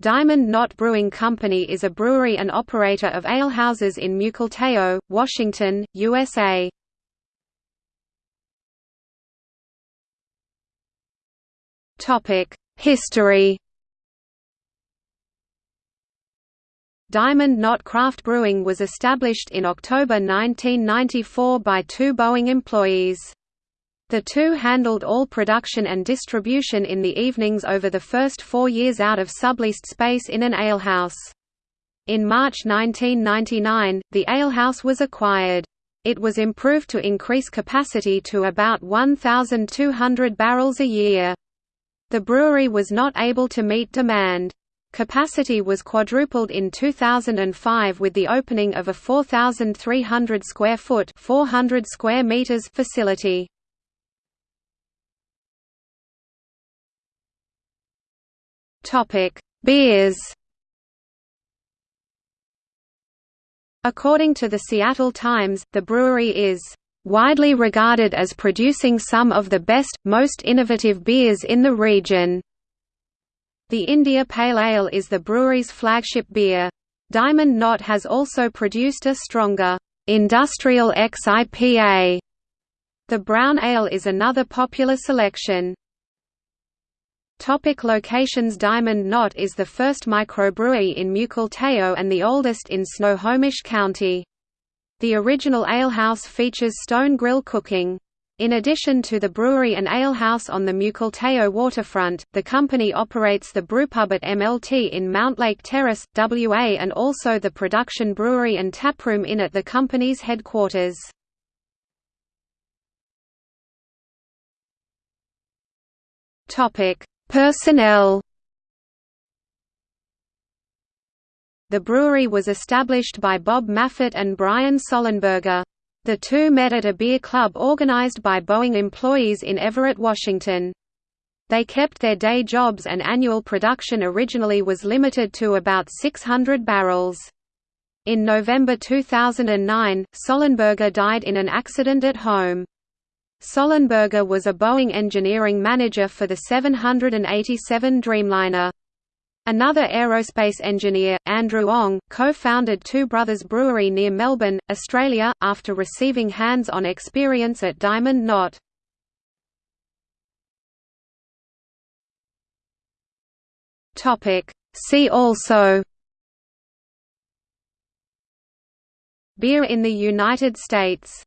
Diamond Knot Brewing Company is a brewery and operator of alehouses in Mukilteo, Washington, USA. History Diamond Knot Craft Brewing was established in October 1994 by two Boeing employees. The two handled all production and distribution in the evenings over the first four years out of subleased space in an alehouse. In March 1999, the alehouse was acquired. It was improved to increase capacity to about 1,200 barrels a year. The brewery was not able to meet demand. Capacity was quadrupled in 2005 with the opening of a 4,300 square foot 400 square meters facility. Topic: Beers. According to the Seattle Times, the brewery is widely regarded as producing some of the best, most innovative beers in the region. The India Pale Ale is the brewery's flagship beer. Diamond Knot has also produced a stronger, industrial X-IPA. The brown ale is another popular selection. Topic locations Diamond Knot is the first microbrewery in Mukilteo and the oldest in Snohomish County. The original alehouse features stone grill cooking. In addition to the brewery and alehouse on the Mukilteo waterfront, the company operates the brewpub at MLT in Mountlake Terrace, WA and also the production brewery and taproom in at the company's headquarters. Personnel The brewery was established by Bob Maphet and Brian Sollenberger. The two met at a beer club organized by Boeing employees in Everett, Washington. They kept their day jobs and annual production originally was limited to about 600 barrels. In November 2009, Sollenberger died in an accident at home. Sollenberger was a Boeing engineering manager for the 787 Dreamliner. Another aerospace engineer, Andrew Ong, co-founded Two Brothers Brewery near Melbourne, Australia, after receiving hands-on experience at Diamond Knot. See also Beer in the United States